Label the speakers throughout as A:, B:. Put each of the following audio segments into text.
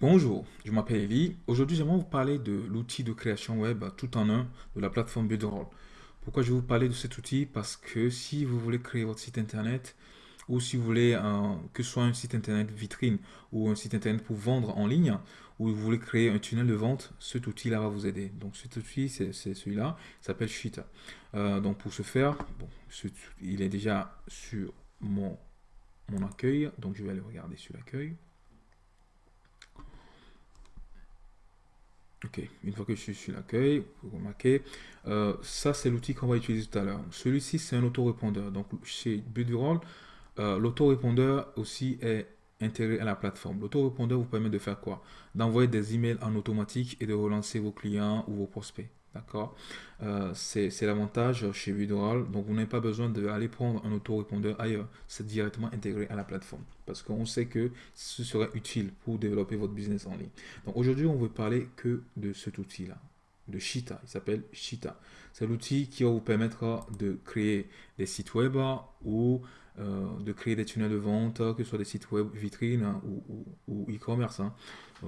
A: Bonjour, je m'appelle Eli. Aujourd'hui, j'aimerais vous parler de l'outil de création web tout en un de la plateforme Builderall. Pourquoi je vais vous parler de cet outil? Parce que si vous voulez créer votre site internet ou si vous voulez que ce soit un site internet vitrine ou un site internet pour vendre en ligne ou vous voulez créer un tunnel de vente, cet outil-là va vous aider. Donc cet outil, c'est celui-là, il s'appelle Sheet. Euh, donc pour ce faire, il est déjà sur mon, mon accueil, donc je vais aller regarder sur l'accueil. Ok, une fois que je suis sur l'accueil, vous remarquez, euh, ça c'est l'outil qu'on va utiliser tout à l'heure. Celui-ci c'est un autorépondeur. Donc chez Budroll, euh, l'autorépondeur aussi est intégré à la plateforme. L'autorépondeur vous permet de faire quoi? D'envoyer des emails en automatique et de relancer vos clients ou vos prospects. D'accord euh, C'est l'avantage chez Vidoral. Donc, vous n'avez pas besoin d'aller prendre un autorépondeur ailleurs. C'est directement intégré à la plateforme. Parce qu'on sait que ce serait utile pour développer votre business en ligne. Donc, aujourd'hui, on veut parler que de cet outil-là, de Shita. Il s'appelle Shita. C'est l'outil qui va vous permettre de créer des sites web ou euh, de créer des tunnels de vente, que ce soit des sites web vitrines hein, ou e-commerce. Hein. Euh,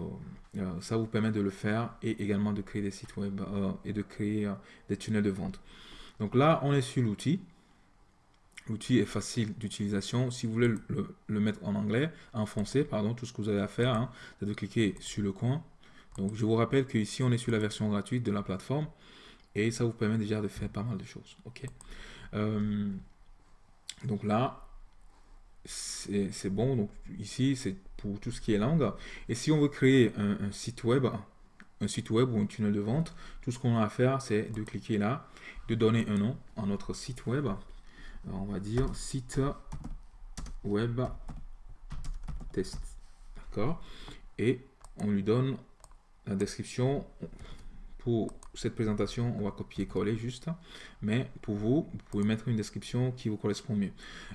A: euh, ça vous permet de le faire et également de créer des sites web et de créer des tunnels de vente. Donc là, on est sur l'outil. L'outil est facile d'utilisation. Si vous voulez le, mettre en anglais, en français, pardon, tout ce que vous avez à faire, hein, c'est de cliquer sur le coin. Donc je vous rappelle que ici on est sur la version gratuite de la plateforme et ça vous permet déjà de faire pas mal de choses. Ok? Donc là, c'est bon. Donc ici, c'est pour tout ce qui est langue. Et si on veut créer un, site web, un site web ou un tunnel de vente, tout ce qu'on a à faire, c'est de cliquer là, de donner un nom à notre site web. on va dire site web test. D'accord? Et on lui donne la description pour cette présentation, on va copier-coller juste. Mais pour vous, vous pouvez mettre une description qui vous correspond mieux.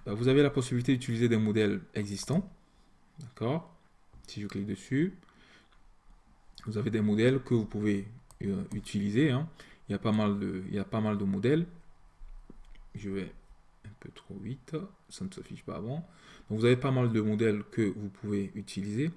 A: Euh, vous avez la possibilité d'utiliser des modèles existants. D'accord? Si je clique dessus, vous avez des modèles que vous pouvez euh, utiliser. Hein. Il, y a pas mal de, il y a pas mal de modèles. Je vais un peu trop vite, ça ne s'affiche pas avant. Donc vous avez pas mal de modèles que vous pouvez utiliser.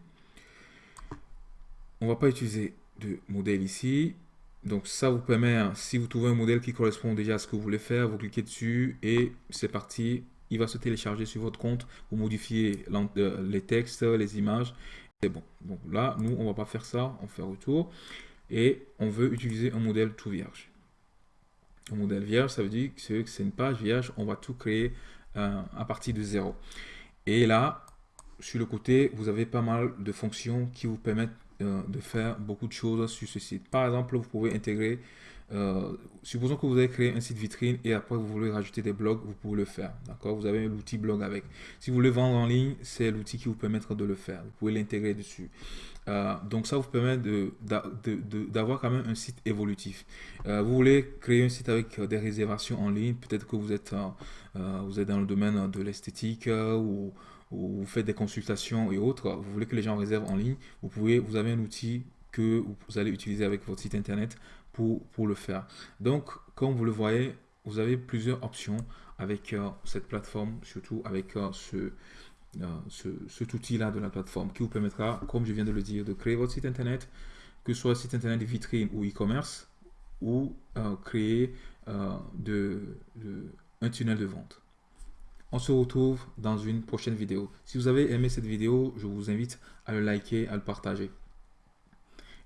A: On ne va pas utiliser de modèle ici. Donc ça vous permet, hein, si vous trouvez un modèle qui correspond déjà à ce que vous voulez faire, vous cliquez dessus et c'est parti. Il va se télécharger sur votre compte. Vous modifiez euh, les textes, les images. C'est bon. Donc là, nous, on va pas faire ça. On fait retour. Et on veut utiliser un modèle tout vierge. Un modèle vierge, ça veut dire que c'est une page vierge. On va tout créer euh, à partir de zéro. Et là, sur le côté, vous avez pas mal de fonctions qui vous permettent euh, de faire beaucoup de choses sur ce site. Par exemple, vous pouvez intégrer, euh, supposons que vous avez créé un site vitrine et après vous voulez rajouter des blogs, vous pouvez le faire. D'accord? Vous avez l'outil blog avec. Si vous voulez vendre en ligne, c'est l'outil qui vous permettra de le faire. Vous pouvez l'intégrer dessus. Euh, donc ça vous permet d'avoir quand même un site évolutif. vous voulez créer un site avec des réservations en ligne, peut-être que vous êtes, vous êtes dans le domaine de l'esthétique ou ou vous faites des consultations et autres, vous voulez que les gens réservent en ligne, vous, pouvez, vous avez un outil que vous allez utiliser avec votre site internet pour, pour le faire. Donc, comme vous le voyez, vous avez plusieurs options avec euh, cette plateforme, surtout avec euh, ce, euh, ce, cet outil-là de la plateforme qui vous permettra, comme je viens de le dire, de créer votre site internet, que ce soit site internet vitrine ou e-commerce, ou créer de, un tunnel de vente. On se retrouve dans une prochaine vidéo. Si vous avez aimé cette vidéo, je vous invite à le liker, à le partager.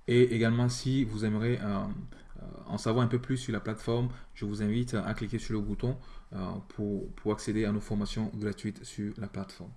A: Et également, si vous aimeriez euh, euh, en savoir un peu plus sur la plateforme, je vous invite à cliquer sur le bouton euh, pour, pour accéder à nos formations gratuites sur la plateforme.